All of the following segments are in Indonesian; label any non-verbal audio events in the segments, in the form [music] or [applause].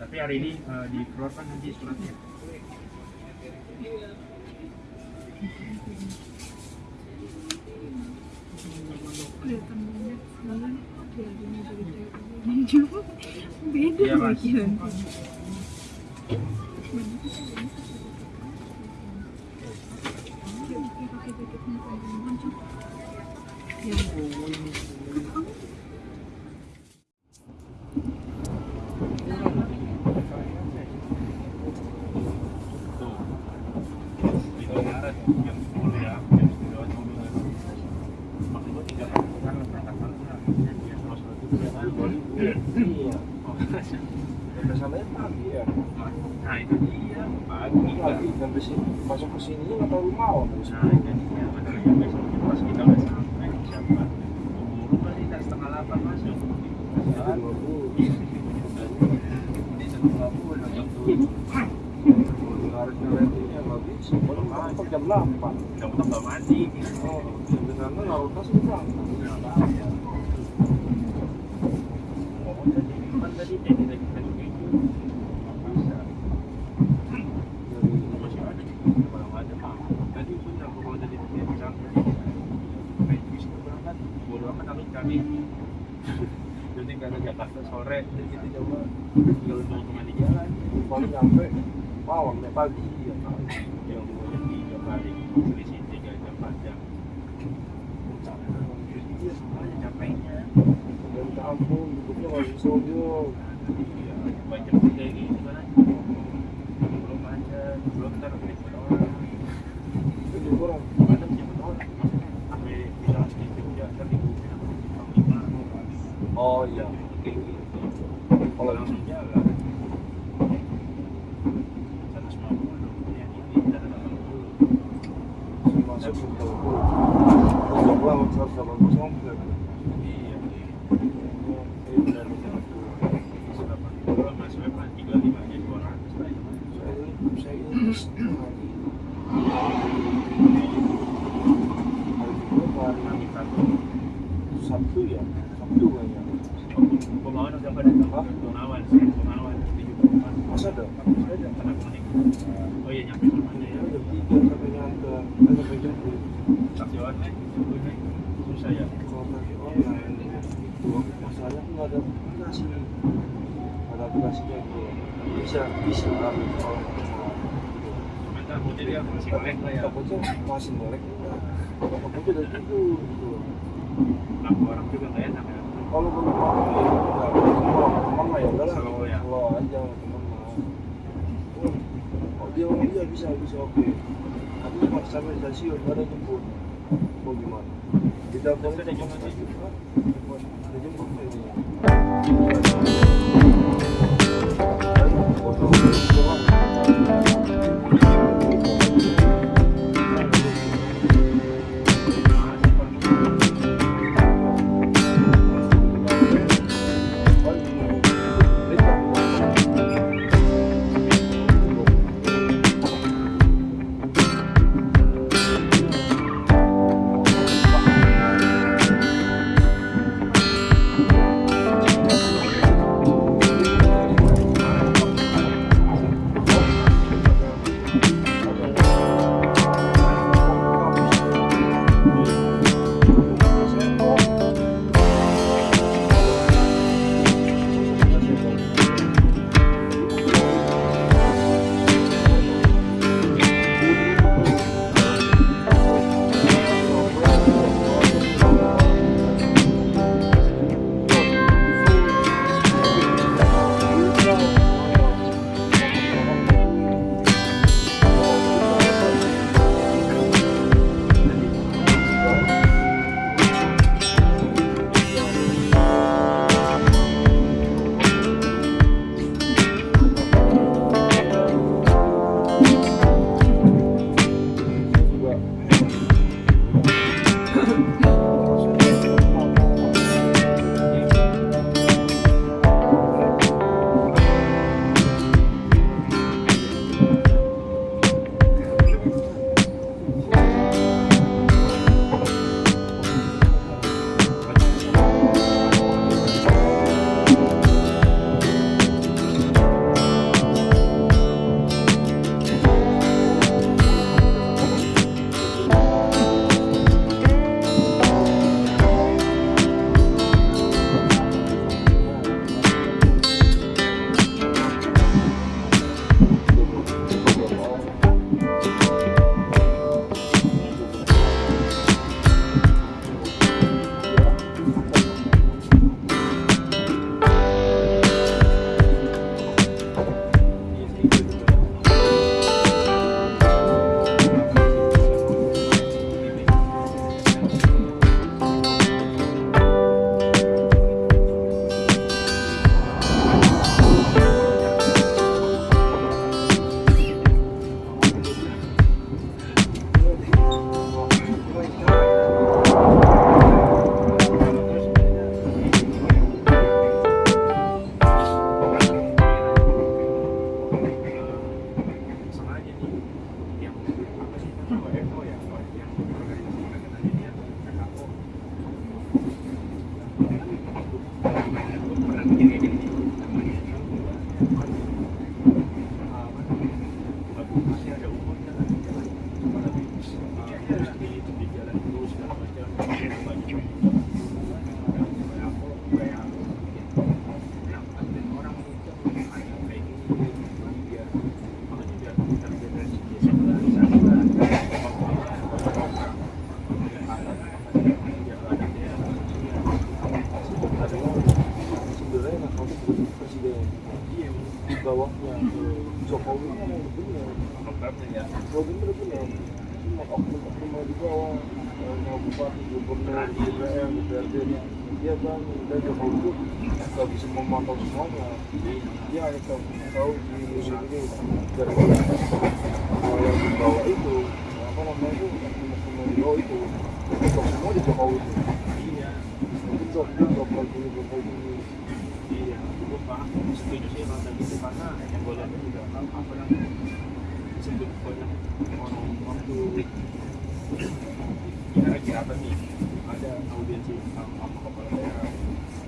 Tapi hari ini eh, dikeluarkan nanti suratnya. beda Mas. lagi nanti Ya ampun. Tuh. Di Maret jam 10 ya, jam 10 dulu. Maksud gua tiga kan kan berangkat malam. Ya, terus kan Iya. Oh, Ke sananya pagi ya. Nah, itu dia. Masuk ke sini nggak. Nah. Masalahnya besoknya pas kita sampai, setengah delapan masuk. Jam tujuh. Harus ngeliatinnya nggak bisa. Baru masuk jam delapan. Jam nggak mandi. Oh, di sana di belakang. Ngomong tadi, kan tadi jadi lagi tadi gitu. Nggak bisa. Dari masih ada kalau nggak ada mah tadi benar kalau tadi dia bilang tadi kayak bisa berangkat bodo amat kami kami jadi nggak ada Jakarta sore jadi kita coba tinggal mau ke mana jalan paling nyampe malam ya pagi. Ya. yang dua jam tiga kali selisih jam semuanya capeknya kan belum macet belum orang misalnya di Oh iya. kayak gitu kalau langsung jalan. 150 yang ini 180 masuk ke Bogor. Lama 180 komplek. iya iya benar benar 180 mas web kan 35 aja 200 lah itu mah. Saya ini Sabtu ya Sabtu kayaknya Pemawan udah pada Pemawan 74 masa ada ada kena kuning oh iya nyampe ya jam tiga sampai nyampe eh, sampai jam tujuh. taksi online subuhnya susah ya kalau taksi online itu masalahnya aku nggak ada aplikasi ada aplikasinya itu bisa bisa ambil kalau masih melek lah ya masih melek gitu gitu lampu orang juga nggak enak ya kalau belum ya kalau teman ya udahlah ya. aja teman oh dia iya bisa bisa oke tapi cuma sampai stasiun ada jemput mau gimana di ada jemput ya? ada jemput ada kayak gini dia makanya biar kita generasi dia sebelah sana sebenarnya nakal itu bukan presiden Iya, di bawahnya Jokowi kan yang benar programnya ya. kalau bener benar cuma oknum-oknum yang di bawah eh, mau bupati gubernur DPR DPRD dia kan dan Jokowi itu nggak bisa memantau semuanya. Dia hanya tahu di ini dari kalau yang di bawah itu apa namanya itu yang bawah itu. Itu semua di Jokowi itu Iya, itu job dia job lagi ini lagi iya. Gue paham, setuju sih kalau kayak gitu karena yang gue lihat juga apa namanya disebut banyak orang waktu kira-kira apa nih ada audiensi sama kepala daerah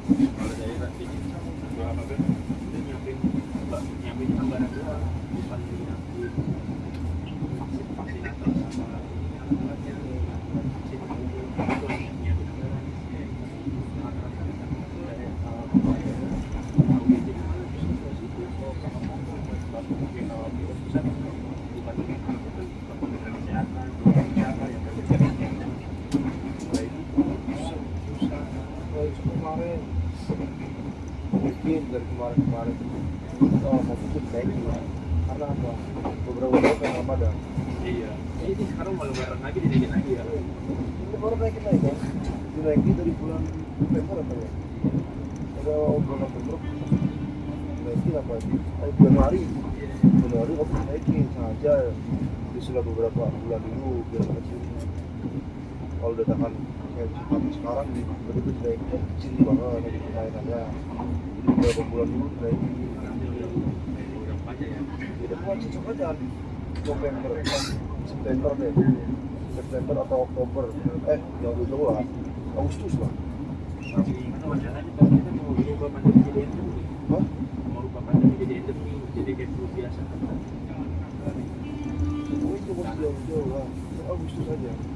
kepala daerah ini apa nyiapin nyiapin anggaran doang bukan nyiapin vaksin vaksinator sama alatnya vaksin itu nyiapin anggaran Nah, itu kemarin. Mungkin dari kemarin-kemarin mau ikut naik karena apa? Beberapa tahun yang Ramadan Iya, ini sekarang malah bareng lagi dinaikin lagi ya. ini baru naikin lagi kan dinaikin dari bulan November apa ya? Ada bulan November naikin apa eh, Januari Januari kok naikin sengaja. Disulah beberapa bulan dulu biar kecil kalau datakan kayak seperti sekarang di berarti itu dinaikin kecil banget dari kenaikannya jadi beberapa bulan dulu ya. jadi bukan cocok aja November September deh. September atau Oktober. Eh yang jauh lah. Agustus lah. Kan kan jadi kayak. Oh itu jauh-jauh lah. Agustus aja. Itu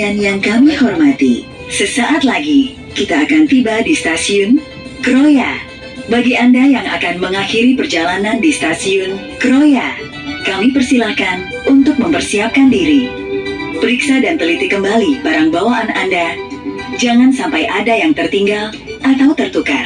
Pelanggan yang kami hormati, sesaat lagi kita akan tiba di stasiun Kroya. Bagi Anda yang akan mengakhiri perjalanan di stasiun Kroya, kami persilahkan untuk mempersiapkan diri. Periksa dan teliti kembali barang bawaan Anda. Jangan sampai ada yang tertinggal atau tertukar.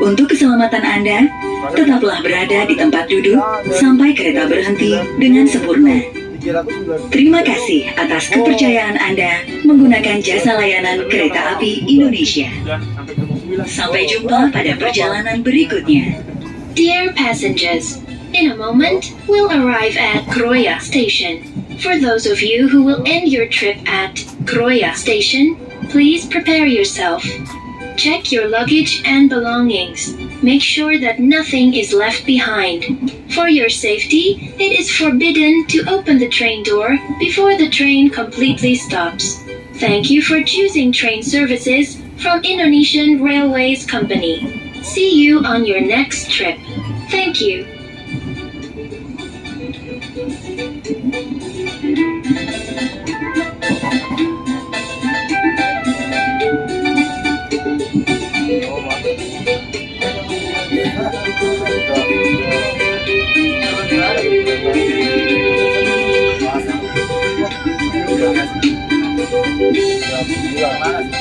Untuk keselamatan Anda, tetaplah berada di tempat duduk sampai kereta berhenti dengan sempurna. 390 Terima kasih atas kepercayaan Anda menggunakan jasa layanan kereta api Indonesia. dan sampai jam 9 Sampai jumpa pada perjalanan berikutnya. Dear passengers, in a moment we'll arrive at Kroya Station. For those of you who will end your trip at Kroya Station, please prepare yourself. Check your luggage and belongings. Make sure that nothing is left behind. For your safety, it is forbidden to open the train door before the train completely stops. Thank you for choosing train services from Indonesian Railways Company. See you on your next trip. Thank you. 来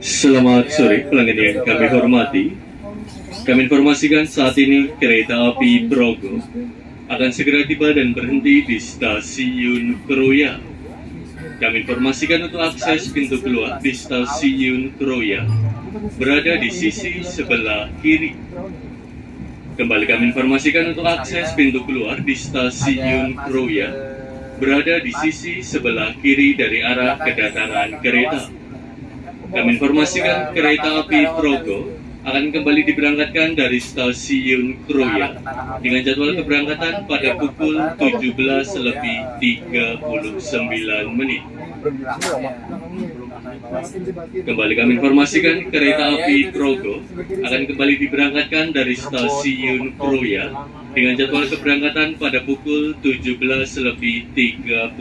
Selamat sore pelanggan yang kami hormati. Kami informasikan saat ini kereta api Progo akan segera tiba dan berhenti di stasiun Kroya. Kami informasikan untuk akses pintu keluar di stasiun Kroya berada di sisi sebelah kiri. Kembali kami informasikan untuk akses pintu keluar di stasiun Kroya berada di sisi sebelah kiri dari arah kedatangan kereta. Kami informasikan kereta api Progo akan kembali diberangkatkan dari stasiun Kroya dengan jadwal keberangkatan pada pukul 17 lebih 39 menit. Kembali kami informasikan kereta api Progo akan kembali diberangkatkan dari stasiun Kroya dengan jadwal keberangkatan pada pukul 17 lebih 39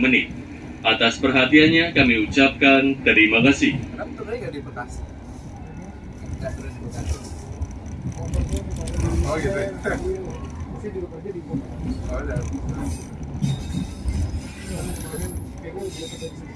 menit. Atas perhatiannya kami ucapkan terima kasih. Oh gitu ya? [laughs] Oh.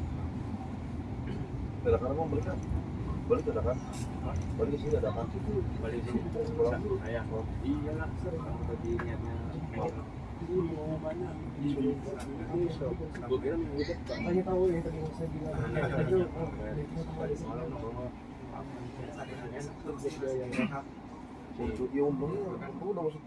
Dadakan emang balik kan? Balik dadakan? Balik sini dadakan? balik sini. Pulang. ayah iyalah kamu tadi niatnya. Tanya tahu yang tadi saya bilang. Untuk yang udah masuk